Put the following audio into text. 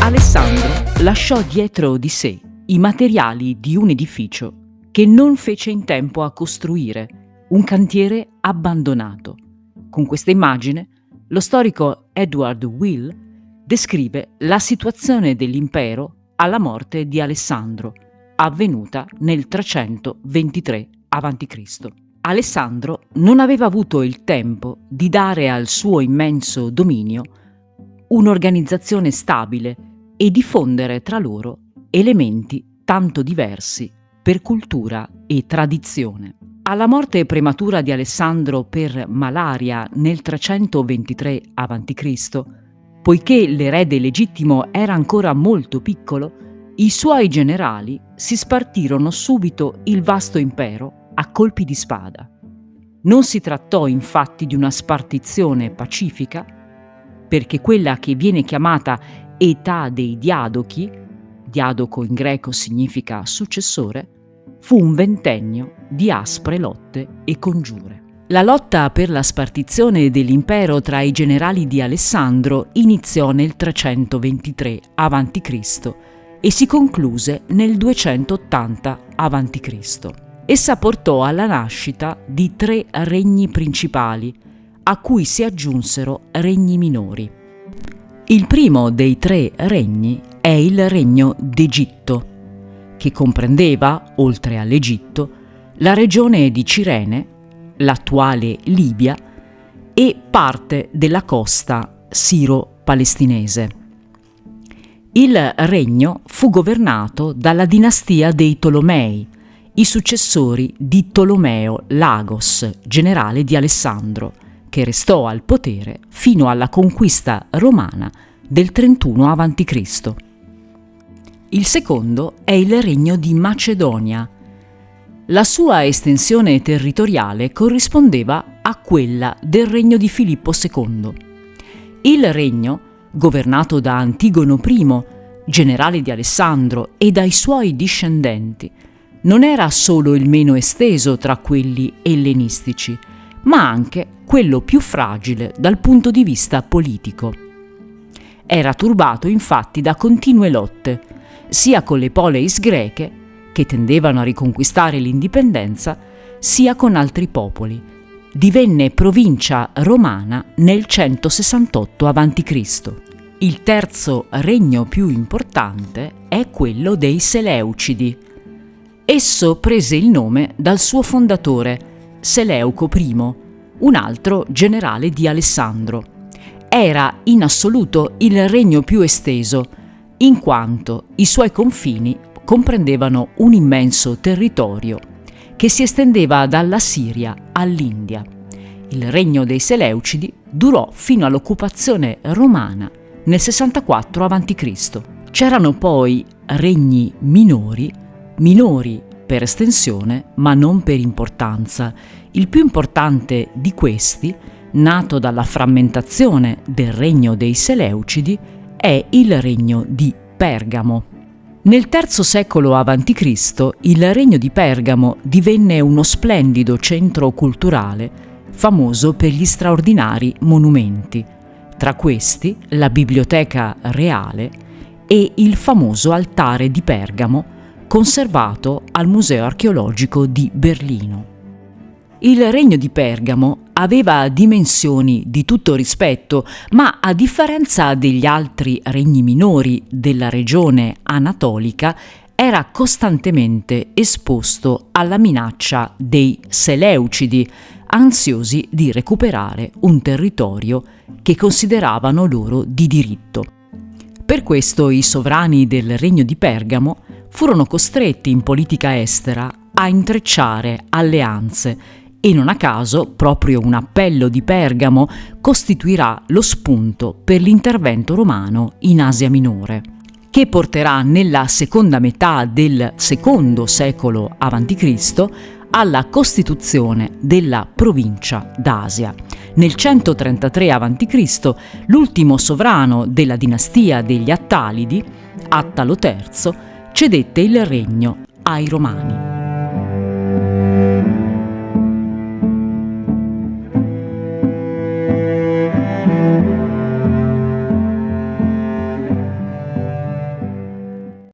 Alessandro lasciò dietro di sé i materiali di un edificio che non fece in tempo a costruire, un cantiere abbandonato. Con questa immagine, lo storico Edward Will descrive la situazione dell'impero alla morte di Alessandro, avvenuta nel 323 a.C. Alessandro non aveva avuto il tempo di dare al suo immenso dominio un'organizzazione stabile e diffondere tra loro elementi tanto diversi per cultura e tradizione. Alla morte prematura di Alessandro per malaria nel 323 a.C., poiché l'erede legittimo era ancora molto piccolo, i suoi generali si spartirono subito il vasto impero a colpi di spada. Non si trattò infatti di una spartizione pacifica, perché quella che viene chiamata età dei diadochi, diadoco in greco significa successore, fu un ventennio di aspre lotte e congiure. La lotta per la spartizione dell'impero tra i generali di Alessandro iniziò nel 323 a.C. e si concluse nel 280 a.C. Essa portò alla nascita di tre regni principali, a cui si aggiunsero regni minori. Il primo dei tre regni è il regno d'Egitto, che comprendeva, oltre all'Egitto, la regione di Cirene, l'attuale Libia, e parte della costa siro-palestinese. Il regno fu governato dalla dinastia dei Tolomei, i successori di Tolomeo Lagos, generale di Alessandro, che restò al potere fino alla conquista romana del 31 a.C. Il secondo è il regno di Macedonia. La sua estensione territoriale corrispondeva a quella del regno di Filippo II. Il regno, governato da Antigono I, generale di Alessandro, e dai suoi discendenti, non era solo il meno esteso tra quelli ellenistici, ma anche quello più fragile dal punto di vista politico. Era turbato infatti da continue lotte, sia con le poleis greche, che tendevano a riconquistare l'indipendenza, sia con altri popoli. Divenne provincia romana nel 168 a.C. Il terzo regno più importante è quello dei Seleucidi. Esso prese il nome dal suo fondatore, Seleuco I, un altro generale di Alessandro. Era in assoluto il regno più esteso, in quanto i suoi confini comprendevano un immenso territorio che si estendeva dalla Siria all'India. Il regno dei Seleucidi durò fino all'occupazione romana nel 64 a.C. C'erano poi regni minori, minori per estensione ma non per importanza. Il più importante di questi, nato dalla frammentazione del regno dei Seleucidi, è il regno di Pergamo. Nel III secolo a.C. il regno di Pergamo divenne uno splendido centro culturale famoso per gli straordinari monumenti, tra questi la Biblioteca Reale e il famoso altare di Pergamo conservato al Museo archeologico di Berlino. Il regno di Pergamo aveva dimensioni di tutto rispetto, ma a differenza degli altri regni minori della regione anatolica, era costantemente esposto alla minaccia dei Seleucidi, ansiosi di recuperare un territorio che consideravano loro di diritto. Per questo i sovrani del regno di Pergamo furono costretti in politica estera a intrecciare alleanze e non a caso proprio un appello di Pergamo costituirà lo spunto per l'intervento romano in Asia Minore, che porterà nella seconda metà del secondo secolo a.C. alla costituzione della provincia d'Asia. Nel 133 a.C. l'ultimo sovrano della dinastia degli Attalidi, Attalo III, cedette il regno ai Romani.